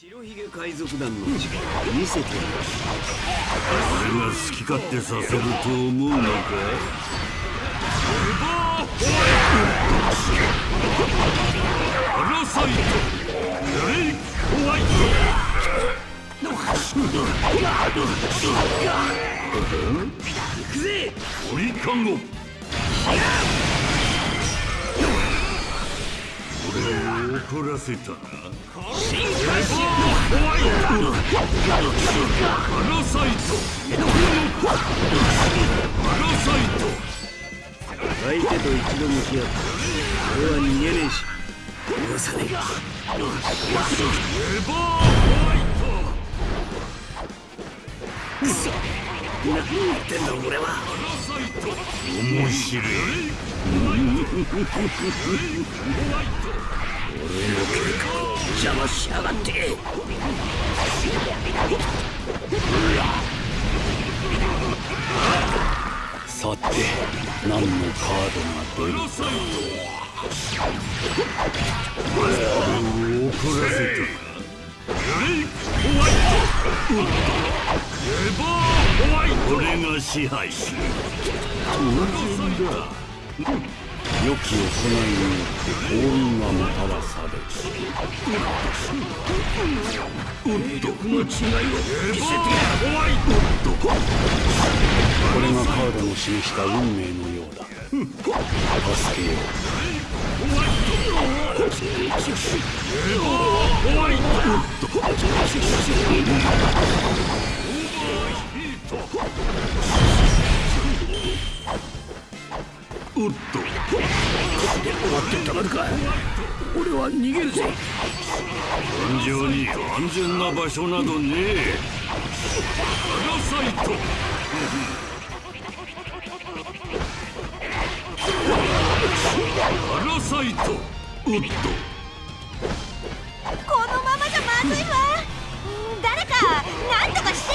白ひげ海賊団の力見せてやる俺が好き勝手させると思うのかアラサイトレイホワイト行くぜトリカ怒らせたな進化しアラサイトアラサイト相手と一度向き合った。俺は逃げねえし。許さねえエバーホワイトくそ何言ってんだ俺は。面白い邪魔しやがってさて何のカードが出るアラサイト俺を怒らせたレイホワイト。エバーホワイト俺が支配する。当然だ良き行いによって幸運がもたらされる力の違いを見せてやるホワイトこれがカードの示した運命のようだ。助けよホワイトおっと。終わってたまるか俺は逃げるぜ戦場に安全な場所などねえパラサイトパラサイトおっとこのままじゃまずいわ。誰か何とかして。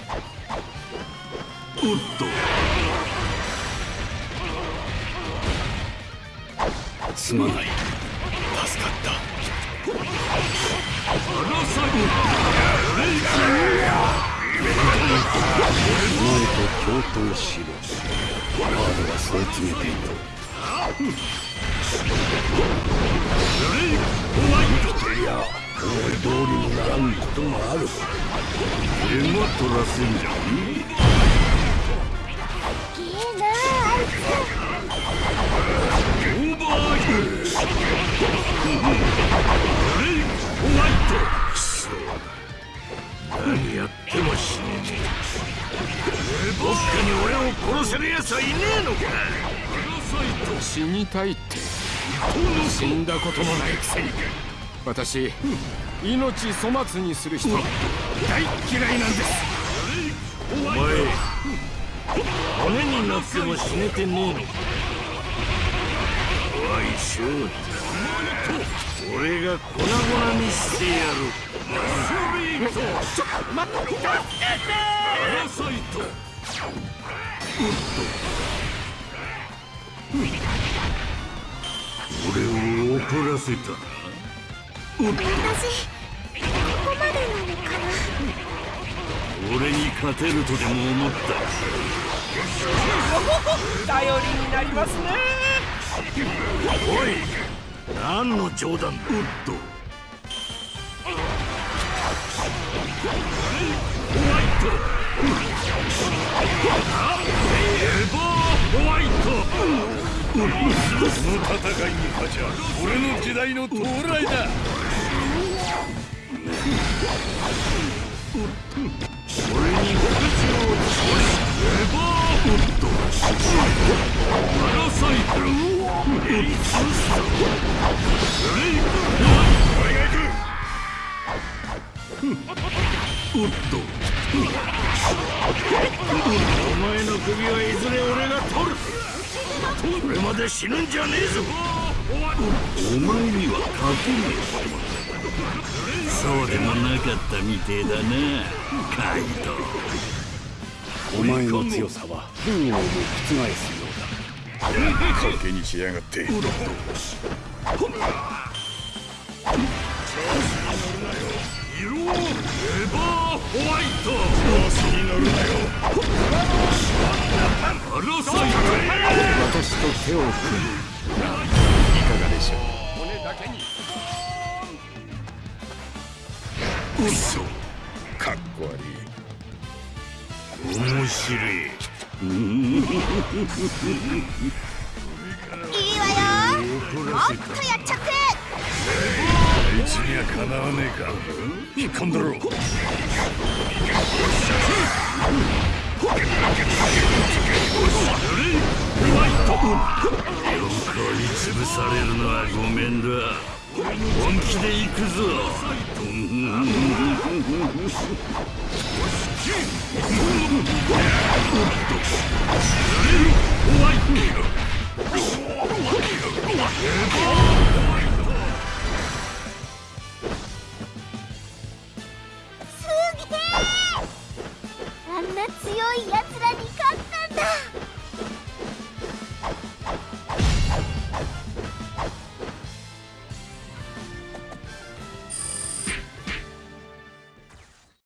おっと。すまない助かった。パラサイお前と共闘しろ。カードはそう告げているいや思い通りにならんこともある。ト手間取らせんじゃねい。何やっても死ねねえ僕に俺を殺せる奴はいねえのか死にたいって。死んだこともないくせに私命粗末にする人大嫌いなんですお前骨になっても死ねてねえのかおいシュート俺が粉々にしてやる。パラサイト俺を怒らせた。おっと私。ここまでなのかな。俺に勝てるとでも思った。頼りになりますねおい何の冗談だ。おっと。ホワイトエバーホワイト。この戦いに勝ちゃ俺の時代の到来だ。俺に復讐をエバーホットおっとお前の首はいずれ俺が取るそれまで死ぬんじゃねえぞ。お前には勝てねえそうでもなかったみてえだなカイドお前の強さは本王も覆すようだ賭けにしやがって色エバーホワイトに乗るなよパラサイ私と手を組むいかがでしょう骨だけに嘘かっこ悪い面白いあいつにはかなわねえか。引っ込んだろ横に潰されるのはごめんだ。本気で行くぞ。ホワイト強いやつらに勝つ